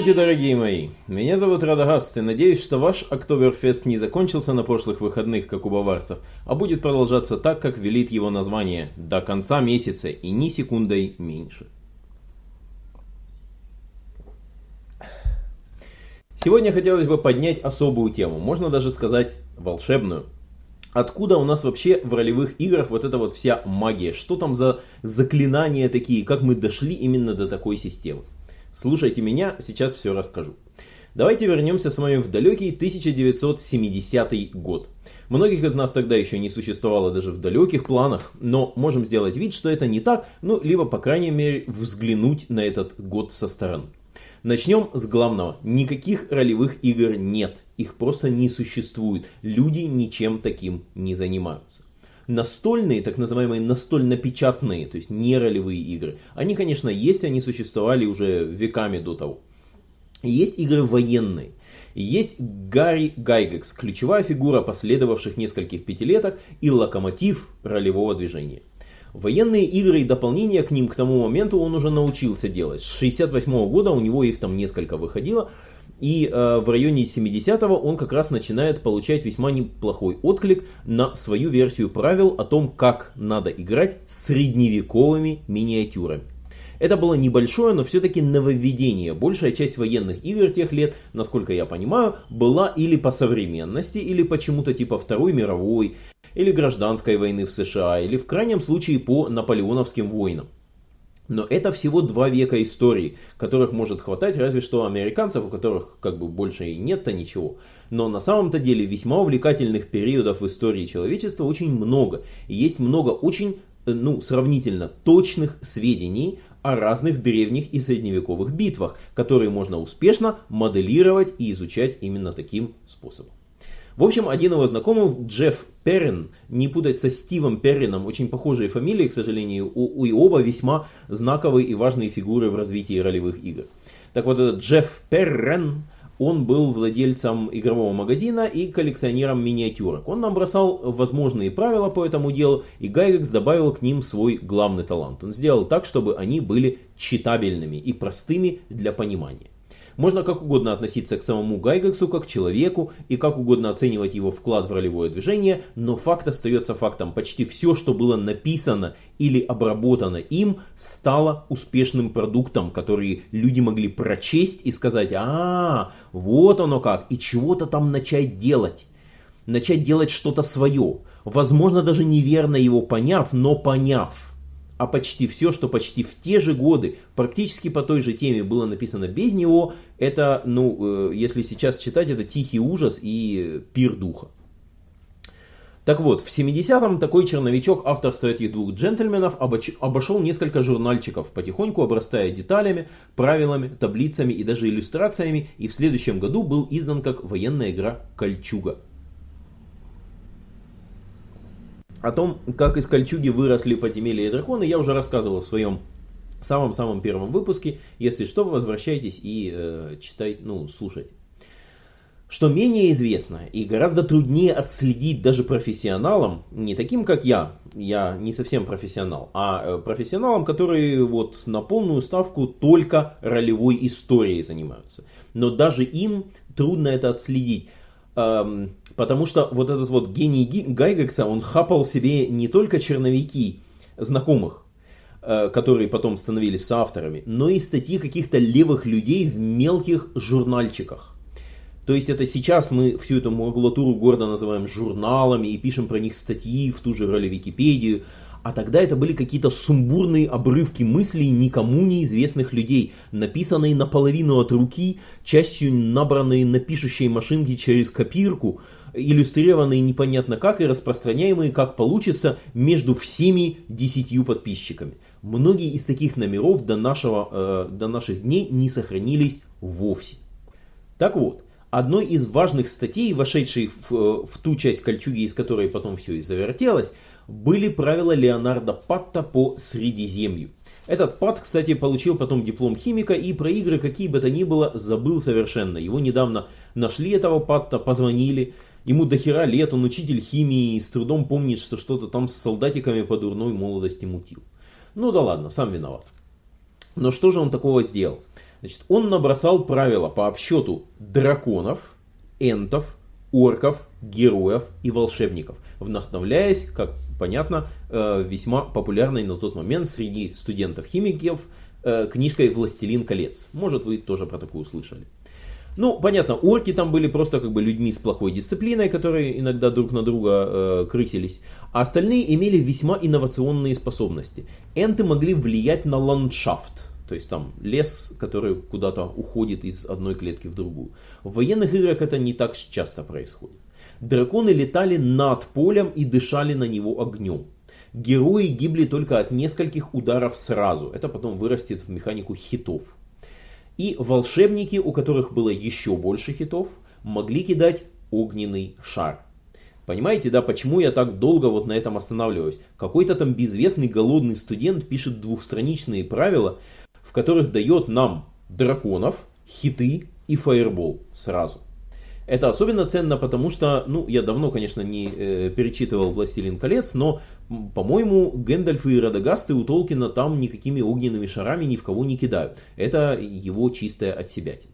Здравствуйте, дорогие мои! Меня зовут Радагаст, и надеюсь, что ваш Октоберфест не закончился на прошлых выходных, как у баварцев, а будет продолжаться так, как велит его название, до конца месяца и ни секундой меньше. Сегодня хотелось бы поднять особую тему, можно даже сказать волшебную. Откуда у нас вообще в ролевых играх вот эта вот вся магия? Что там за заклинания такие? Как мы дошли именно до такой системы? Слушайте меня, сейчас все расскажу. Давайте вернемся с вами в далекий 1970 год. Многих из нас тогда еще не существовало даже в далеких планах, но можем сделать вид, что это не так, ну, либо, по крайней мере, взглянуть на этот год со стороны. Начнем с главного. Никаких ролевых игр нет. Их просто не существует. Люди ничем таким не занимаются. Настольные, так называемые настольно-печатные, то есть не ролевые игры, они, конечно, есть, они существовали уже веками до того. Есть игры военные. Есть Гарри Гайгекс, ключевая фигура последовавших нескольких пятилеток и локомотив ролевого движения. Военные игры и дополнения к ним к тому моменту он уже научился делать. С 68 -го года у него их там несколько выходило. И э, в районе 70-го он как раз начинает получать весьма неплохой отклик на свою версию правил о том, как надо играть с средневековыми миниатюрами. Это было небольшое, но все-таки нововведение. Большая часть военных игр тех лет, насколько я понимаю, была или по современности, или почему-то типа Второй мировой, или гражданской войны в США, или в крайнем случае по наполеоновским войнам. Но это всего два века истории, которых может хватать разве что американцев, у которых как бы больше и нет-то ничего. Но на самом-то деле весьма увлекательных периодов в истории человечества очень много. И есть много очень, э, ну, сравнительно точных сведений о разных древних и средневековых битвах, которые можно успешно моделировать и изучать именно таким способом. В общем, один его знакомый, Джефф Перрин, не путать со Стивом Перрином, очень похожие фамилии, к сожалению, у, и оба весьма знаковые и важные фигуры в развитии ролевых игр. Так вот, этот Джефф Перрин, он был владельцем игрового магазина и коллекционером миниатюрок. Он набросал возможные правила по этому делу, и Гайрекс добавил к ним свой главный талант. Он сделал так, чтобы они были читабельными и простыми для понимания. Можно как угодно относиться к самому Гайгексу как к человеку и как угодно оценивать его вклад в ролевое движение, но факт остается фактом. Почти все, что было написано или обработано им, стало успешным продуктом, который люди могли прочесть и сказать, а, вот оно как, и чего-то там начать делать. Начать делать что-то свое. Возможно, даже неверно его поняв, но поняв а почти все, что почти в те же годы, практически по той же теме было написано без него, это, ну, э, если сейчас читать, это тихий ужас и пир духа. Так вот, в 70-м такой черновичок авторства этих двух джентльменов обошел несколько журнальчиков, потихоньку обрастая деталями, правилами, таблицами и даже иллюстрациями, и в следующем году был издан как военная игра «Кольчуга». О том, как из кольчуги выросли подземелья и драконы, я уже рассказывал в своем самом-самом первом выпуске. Если что, возвращайтесь и э, читайте, ну, слушайте. Что менее известно и гораздо труднее отследить даже профессионалам, не таким как я, я не совсем профессионал, а э, профессионалам, которые вот на полную ставку только ролевой историей занимаются. Но даже им трудно это отследить. Эм, потому что вот этот вот гений Гайгекса, он хапал себе не только черновики знакомых, э, которые потом становились соавторами, но и статьи каких-то левых людей в мелких журнальчиках. То есть это сейчас мы всю эту макулатуру города называем журналами и пишем про них статьи в ту же роли Википедию, а тогда это были какие-то сумбурные обрывки мыслей никому неизвестных людей, написанные наполовину от руки, частью набранные на пишущей машинке через копирку, иллюстрированные непонятно как и распространяемые как получится между всеми десятью подписчиками. Многие из таких номеров до, нашего, э, до наших дней не сохранились вовсе. Так вот, одной из важных статей, вошедшей в, э, в ту часть кольчуги, из которой потом все и завертелось, были правила Леонардо Патта по Средиземью. Этот Пат, кстати, получил потом диплом химика и про игры какие бы то ни было забыл совершенно. Его недавно нашли этого Патта, позвонили. Ему дохера лет, он учитель химии и с трудом помнит, что что-то там с солдатиками по дурной молодости мутил. Ну да ладно, сам виноват. Но что же он такого сделал? Значит, он набросал правила по обсчету драконов, энтов, орков, героев и волшебников, вдохновляясь, как понятно, э, весьма популярной на тот момент среди студентов-химиков э, книжкой «Властелин колец». Может, вы тоже про такую слышали. Ну, понятно, орки там были просто как бы людьми с плохой дисциплиной, которые иногда друг на друга э, крысились, а остальные имели весьма инновационные способности. Энты могли влиять на ландшафт, то есть там лес, который куда-то уходит из одной клетки в другую. В военных играх это не так часто происходит. Драконы летали над полем и дышали на него огнем. Герои гибли только от нескольких ударов сразу. Это потом вырастет в механику хитов. И волшебники, у которых было еще больше хитов, могли кидать огненный шар. Понимаете, да, почему я так долго вот на этом останавливаюсь? Какой-то там безвестный голодный студент пишет двухстраничные правила, в которых дает нам драконов, хиты и фаербол сразу. Это особенно ценно, потому что, ну, я давно, конечно, не э, перечитывал «Властелин колец», но, по-моему, Гэндальф и Радагасты у Толкина там никакими огненными шарами ни в кого не кидают. Это его чистая отсебятина.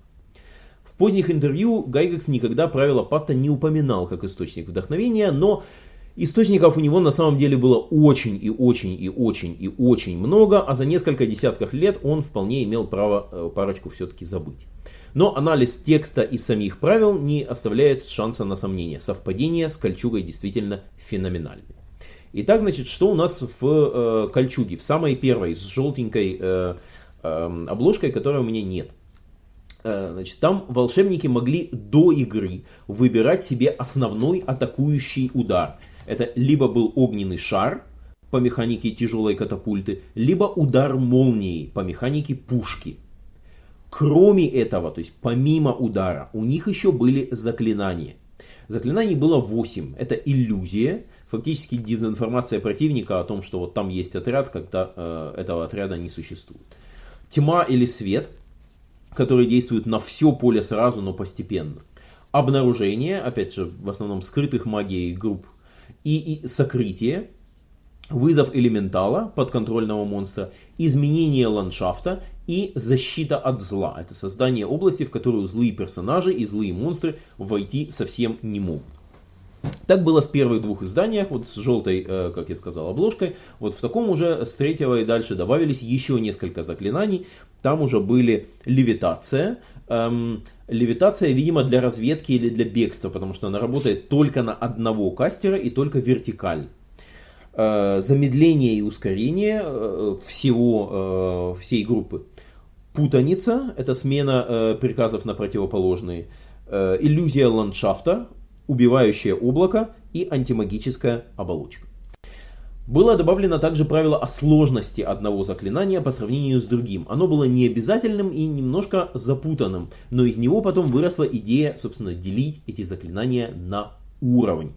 В поздних интервью Гайгекс никогда правила Патта не упоминал как источник вдохновения, но Источников у него на самом деле было очень и очень и очень и очень много, а за несколько десятков лет он вполне имел право э, парочку все-таки забыть. Но анализ текста и самих правил не оставляет шанса на сомнение. Совпадение с кольчугой действительно феноменальны. Итак, значит, что у нас в э, кольчуге? В самой первой, с желтенькой э, э, обложкой, которой у меня нет. Э, значит, там волшебники могли до игры выбирать себе основной атакующий удар – это либо был огненный шар по механике тяжелой катапульты, либо удар молнией по механике пушки. Кроме этого, то есть помимо удара, у них еще были заклинания. Заклинаний было 8. Это иллюзия, фактически дезинформация противника о том, что вот там есть отряд, когда э, этого отряда не существует. Тьма или свет, который действует на все поле сразу, но постепенно. Обнаружение, опять же, в основном скрытых магией групп и, и сокрытие, вызов элементала подконтрольного монстра, изменение ландшафта и защита от зла. Это создание области, в которую злые персонажи и злые монстры войти совсем не могут. Так было в первых двух изданиях, вот с желтой, э, как я сказал, обложкой. Вот в таком уже с третьего и дальше добавились еще несколько заклинаний. Там уже были левитация. Эм, левитация, видимо, для разведки или для бегства, потому что она работает только на одного кастера и только вертикально. Э, замедление и ускорение э, всего, всей группы. Путаница, это смена приказов на противоположные. Иллюзия ландшафта, убивающее облако и антимагическая оболочка. Было добавлено также правило о сложности одного заклинания по сравнению с другим. Оно было не обязательным и немножко запутанным, но из него потом выросла идея, собственно, делить эти заклинания на уровень.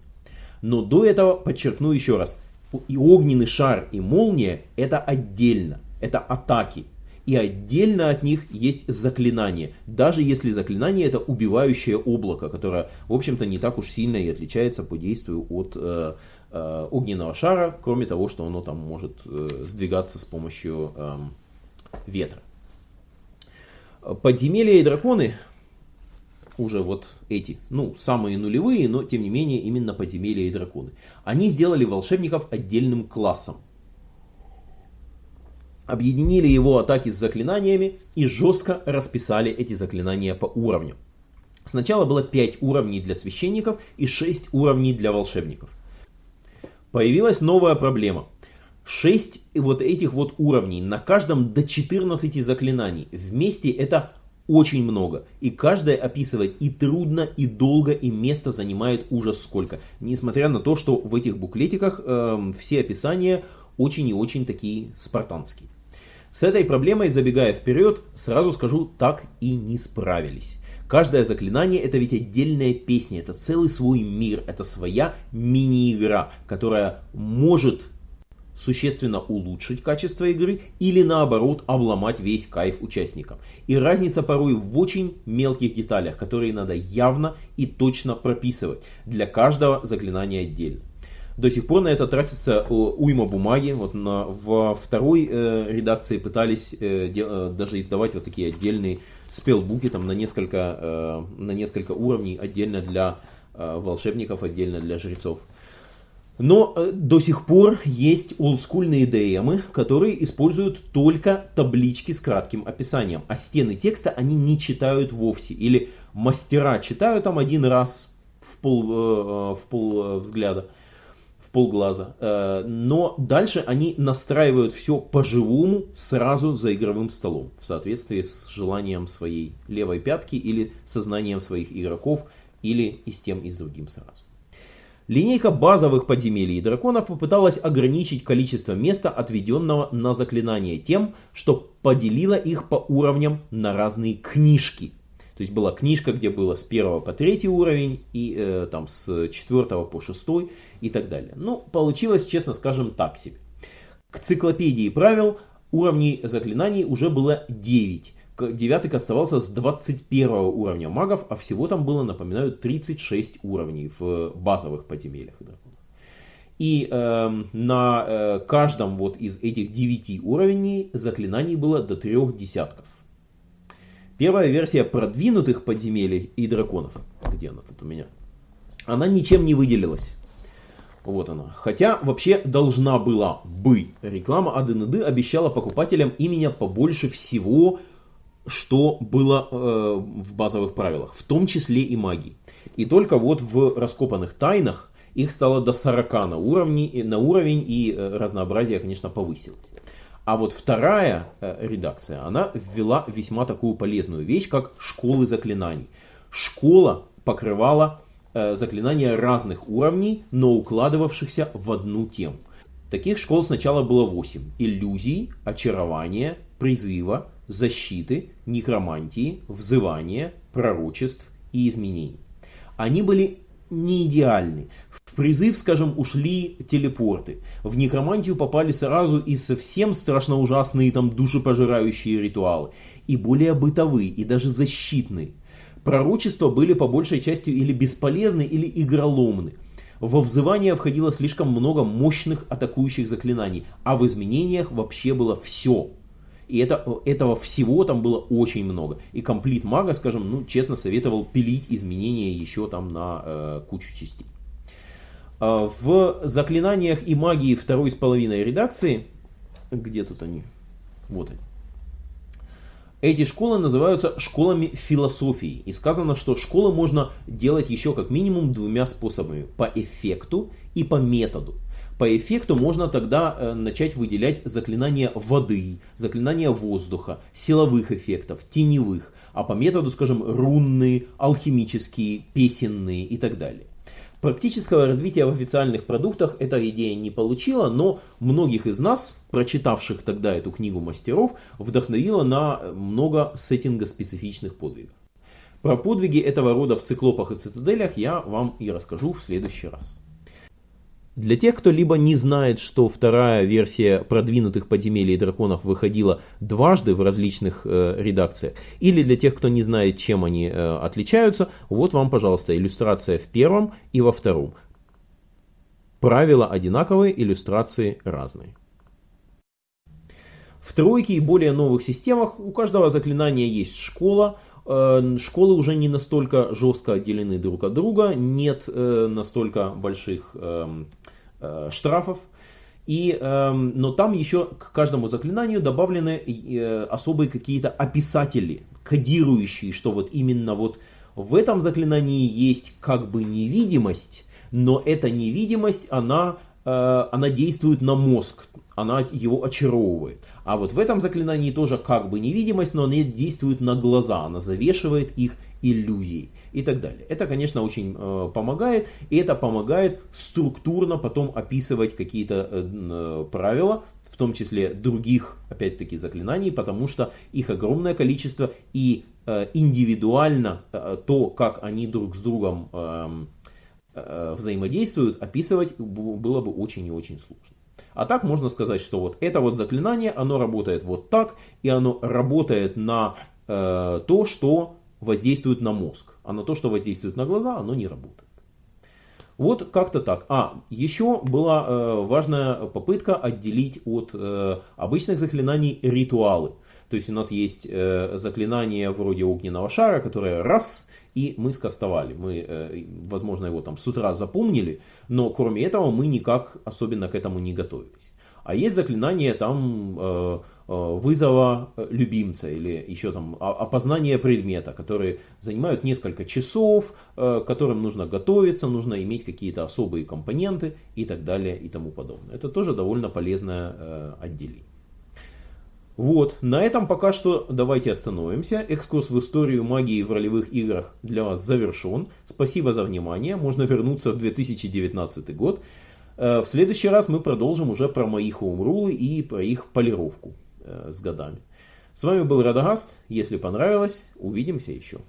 Но до этого подчеркну еще раз, и огненный шар, и молния это отдельно, это атаки, и отдельно от них есть заклинание. Даже если заклинание это убивающее облако, которое, в общем-то, не так уж сильно и отличается по действию от э, э, огненного шара, кроме того, что оно там может э, сдвигаться с помощью э, ветра. Подземелья и драконы уже вот эти, ну, самые нулевые, но тем не менее именно подземелья и драконы. Они сделали волшебников отдельным классом объединили его атаки с заклинаниями и жестко расписали эти заклинания по уровню. Сначала было 5 уровней для священников и 6 уровней для волшебников. Появилась новая проблема. 6 вот этих вот уровней, на каждом до 14 заклинаний. Вместе это очень много. И каждое описывать и трудно, и долго, и место занимает ужас сколько. Несмотря на то, что в этих буклетиках э, все описания очень и очень такие спартанские. С этой проблемой, забегая вперед, сразу скажу, так и не справились. Каждое заклинание это ведь отдельная песня, это целый свой мир, это своя мини-игра, которая может существенно улучшить качество игры или наоборот обломать весь кайф участникам. И разница порой в очень мелких деталях, которые надо явно и точно прописывать для каждого заклинания отдельно. До сих пор на это тратится э, уйма бумаги. Вот на, во второй э, редакции пытались э, де, э, даже издавать вот такие отдельные спелбуки там на несколько, э, на несколько уровней, отдельно для э, волшебников, отдельно для жрецов. Но э, до сих пор есть олдскульные DM, которые используют только таблички с кратким описанием, а стены текста они не читают вовсе. Или мастера читают там один раз в пол, э, в пол взгляда, в полглаза. Э, но дальше они настраивают все по-живому сразу за игровым столом, в соответствии с желанием своей левой пятки или сознанием своих игроков, или и с тем, и с другим сразу. Линейка базовых подземелий драконов попыталась ограничить количество места, отведенного на заклинание тем, что поделила их по уровням на разные книжки. То есть была книжка, где было с 1 по 3 уровень, и э, там с 4 по 6 и так далее. Ну, получилось, честно скажем, так себе. К циклопедии правил уровней заклинаний уже было 9 девяток оставался с 21 уровня магов, а всего там было, напоминаю, 36 уровней в базовых подземельях драконов. И э, на э, каждом вот из этих 9 уровней заклинаний было до трех десятков. Первая версия продвинутых подземелий и драконов, где она тут у меня, она ничем не выделилась. Вот она. Хотя вообще должна была бы. Реклама АДНД обещала покупателям именно побольше всего что было э, в базовых правилах, в том числе и магии. И только вот в раскопанных тайнах их стало до 40 на, уровне, на уровень, и э, разнообразие, конечно, повысилось. А вот вторая э, редакция, она ввела весьма такую полезную вещь, как школы заклинаний. Школа покрывала э, заклинания разных уровней, но укладывавшихся в одну тему. Таких школ сначала было 8. Иллюзий, очарования, призыва, защиты, некромантии, взывания, пророчеств и изменений. Они были не идеальны. В призыв, скажем, ушли телепорты. В некромантию попали сразу и совсем страшно ужасные там душепожирающие ритуалы. И более бытовые, и даже защитные. Пророчества были по большей части или бесполезны, или игроломны. Во взывание входило слишком много мощных атакующих заклинаний, а в изменениях вообще было все. И это, этого всего там было очень много. И комплит мага, скажем, ну, честно советовал пилить изменения еще там на э, кучу частей. Э, в заклинаниях и магии второй с половиной редакции, где тут они? Вот они. Эти школы называются школами философии. И сказано, что школы можно делать еще как минимум двумя способами. По эффекту и по методу. По эффекту можно тогда э, начать выделять заклинания воды, заклинания воздуха, силовых эффектов, теневых, а по методу, скажем, рунные, алхимические, песенные и так далее. Практического развития в официальных продуктах эта идея не получила, но многих из нас, прочитавших тогда эту книгу мастеров, вдохновила на много сеттинга специфичных подвигов. Про подвиги этого рода в циклопах и цитаделях я вам и расскажу в следующий раз. Для тех, кто либо не знает, что вторая версия продвинутых подземелий драконов выходила дважды в различных э, редакциях, или для тех, кто не знает, чем они э, отличаются, вот вам, пожалуйста, иллюстрация в первом и во втором. Правила одинаковые, иллюстрации разные. В тройке и более новых системах у каждого заклинания есть школа, э, Школы уже не настолько жестко отделены друг от друга, нет э, настолько больших эм, Э, штрафов. И, э, но там еще к каждому заклинанию добавлены э, особые какие-то описатели, кодирующие, что вот именно вот в этом заклинании есть как бы невидимость, но эта невидимость, она, э, она действует на мозг, она его очаровывает. А вот в этом заклинании тоже как бы невидимость, но она действует на глаза, она завешивает их иллюзий и так далее. Это, конечно, очень э, помогает, и это помогает структурно потом описывать какие-то э, э, правила, в том числе других, опять-таки, заклинаний, потому что их огромное количество и э, индивидуально э, то, как они друг с другом э, э, взаимодействуют, описывать было бы очень и очень сложно. А так можно сказать, что вот это вот заклинание, оно работает вот так, и оно работает на э, то, что воздействует на мозг, а на то, что воздействует на глаза, оно не работает. Вот как-то так. А, еще была э, важная попытка отделить от э, обычных заклинаний ритуалы. То есть у нас есть э, заклинание вроде огненного шара, которое раз и мы скастовали. Мы, э, возможно, его там с утра запомнили, но кроме этого мы никак особенно к этому не готовились. А есть заклинание там э, вызова любимца или еще там опознания предмета, которые занимают несколько часов, к которым нужно готовиться, нужно иметь какие-то особые компоненты и так далее и тому подобное. Это тоже довольно полезное отделение. Вот, на этом пока что давайте остановимся. Экскурс в историю магии в ролевых играх для вас завершен. Спасибо за внимание. Можно вернуться в 2019 год. Э, в следующий раз мы продолжим уже про мои хоумрулы и про их полировку э, с годами. С вами был Радагаст. Если понравилось, увидимся еще.